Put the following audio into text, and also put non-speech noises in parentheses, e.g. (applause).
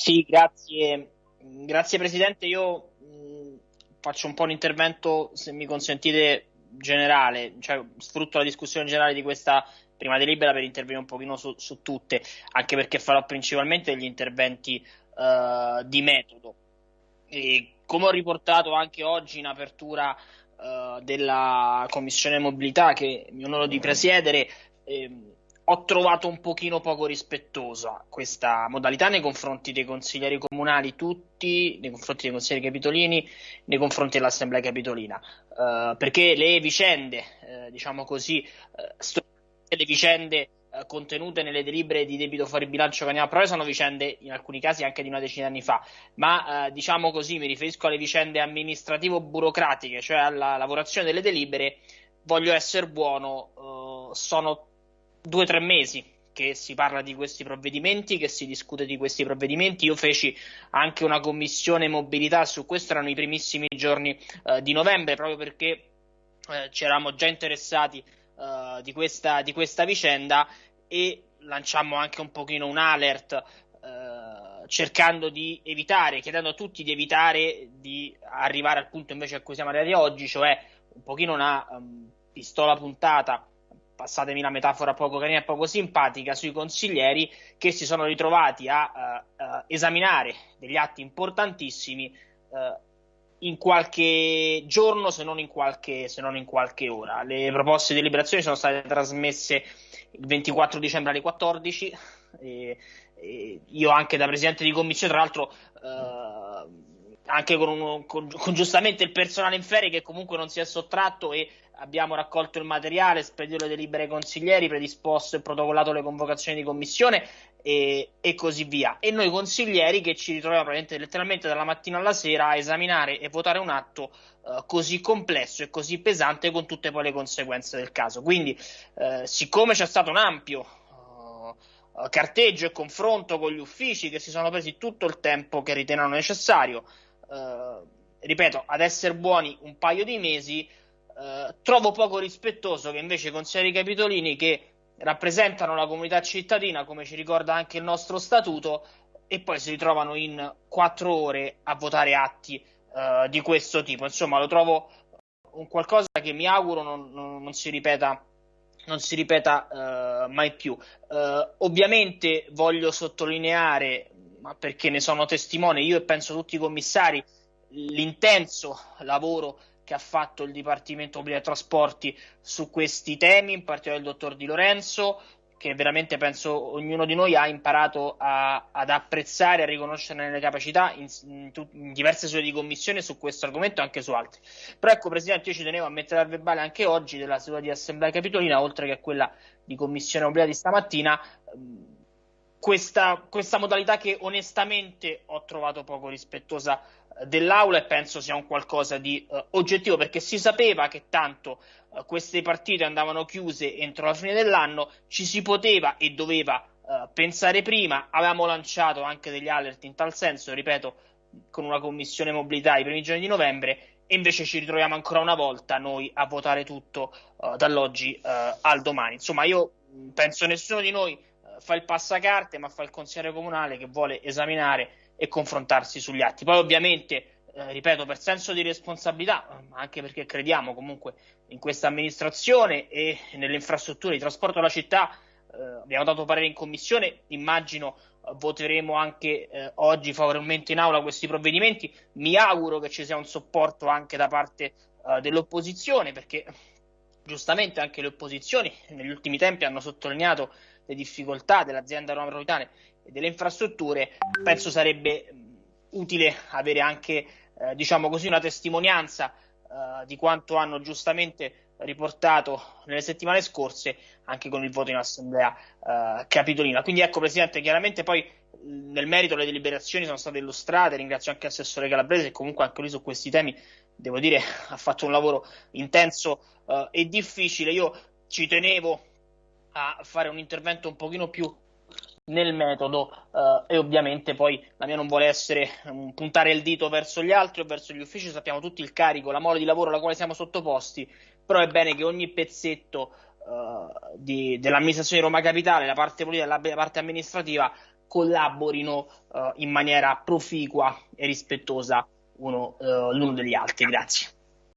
Sì, grazie, grazie Presidente. Io mh, faccio un po' un intervento, se mi consentite, generale, cioè sfrutto la discussione generale di questa prima delibera per intervenire un pochino su, su tutte, anche perché farò principalmente degli interventi uh, di metodo. E come ho riportato anche oggi in apertura uh, della Commissione Mobilità che mi onoro di presiedere, ehm, ho trovato un pochino poco rispettosa questa modalità nei confronti dei consiglieri comunali tutti, nei confronti dei consiglieri capitolini, nei confronti dell'Assemblea capitolina, uh, perché le vicende, uh, diciamo così, uh, le vicende contenute nelle delibere di debito fuori bilancio che andiamo a sono vicende in alcuni casi anche di una decina di anni fa, ma diciamo così mi riferisco alle vicende amministrativo-burocratiche, cioè alla lavorazione delle delibere, voglio essere buono, sono due o tre mesi che si parla di questi provvedimenti, che si discute di questi provvedimenti. Io feci anche una commissione mobilità su questo, erano i primissimi giorni eh, di novembre, proprio perché eh, ci eravamo già interessati eh, di, questa, di, questa, vicenda e lanciammo anche un pochino un alert eh, cercando di evitare, chiedendo a tutti di evitare di arrivare al punto invece a cui siamo arrivati oggi, cioè un pochino una um, pistola puntata passatemi la metafora poco carina e poco simpatica, sui consiglieri che si sono ritrovati a uh, uh, esaminare degli atti importantissimi uh, in qualche giorno, se non in qualche, se non in qualche ora. Le proposte di deliberazione sono state trasmesse il 24 dicembre alle 14. E, e io anche da presidente di commissione, tra l'altro anche con, con, con, giustamente il personale in ferie che comunque non si è sottratto e abbiamo raccolto il materiale, spedito le delibere ai consiglieri, predisposto e protocollato le convocazioni di commissione e, e, così via. E noi consiglieri che ci ritroviamo letteralmente dalla mattina alla sera a esaminare e votare un atto uh, così complesso e così pesante con tutte poi le conseguenze del caso. Quindi, uh, siccome c'è stato un ampio uh, carteggio e confronto con gli uffici che si sono presi tutto il tempo che ritenevano necessario, ripeto, ad essere buoni un paio di mesi, eh, trovo poco rispettoso che invece consiglieri capitolini che rappresentano la comunità cittadina, come ci ricorda anche il nostro statuto, e poi si ritrovano in quattro ore a votare atti uh, di questo tipo. Insomma, lo trovo un qualcosa che mi auguro non, non, non si ripeta, non si ripeta uh, mai più. ovviamente voglio sottolineare, ma perché ne sono testimone, io e penso tutti i commissari, l'intenso lavoro che ha fatto il Dipartimento Pubblici Trasporti su questi temi, in particolare il dottor Di Lorenzo, che veramente penso ognuno di noi ha imparato a, ad apprezzare a riconoscere le capacità in, in, in, diverse sue di commissione su questo argomento e anche su altri. Però ecco, Presidente, io ci tenevo a mettere al verbale anche oggi della seduta di Assemblea Capitolina, oltre che a quella di Commissione Obbligata di stamattina, questa, questa modalità che onestamente ho trovato poco rispettosa dell'aula e penso sia un qualcosa di uh, oggettivo perché si sapeva che tanto uh, queste partite andavano chiuse entro la fine dell'anno, ci si poteva e doveva uh, pensare prima, avevamo lanciato anche degli alert in tal senso, ripeto, con una commissione mobilità i primi giorni di novembre e invece ci ritroviamo ancora una volta noi a votare tutto dall'oggi al domani. Insomma, io penso nessuno di noi fa il passacarte, ma fa il consigliere comunale che vuole esaminare e confrontarsi sugli atti. Poi ovviamente, eh, ripeto, per senso di responsabilità, ma anche perché crediamo comunque in questa amministrazione e nelle infrastrutture di trasporto della città, eh, abbiamo dato parere in commissione, immagino eh, voteremo anche eh, oggi favorevolmente in aula questi provvedimenti. Mi auguro che ci sia un supporto anche da parte eh, dell'opposizione, perché giustamente anche le opposizioni negli ultimi tempi hanno sottolineato le difficoltà dell'azienda Roma Metropolitane e delle infrastrutture, penso sarebbe utile avere anche, eh, diciamo così, una testimonianza eh, di quanto hanno giustamente riportato nelle settimane scorse anche con il voto in assemblea eh, capitolina. Quindi ecco Presidente, chiaramente poi nel merito le deliberazioni sono state illustrate, ringrazio anche l'assessore Calabrese che comunque anche lui su questi temi, devo dire, (laughs) ha fatto un lavoro intenso eh, e difficile. Io ci tenevo a fare un intervento un pochino più nel metodo uh, e ovviamente poi la mia non vuole essere um, puntare il dito verso gli altri o verso gli uffici, sappiamo tutti il carico, la mole di lavoro alla quale siamo sottoposti, però è bene che ogni pezzetto uh, di, dell'amministrazione di Roma Capitale, la parte politica e la parte amministrativa collaborino uh, in maniera proficua e rispettosa uno, l'uno degli altri. Grazie.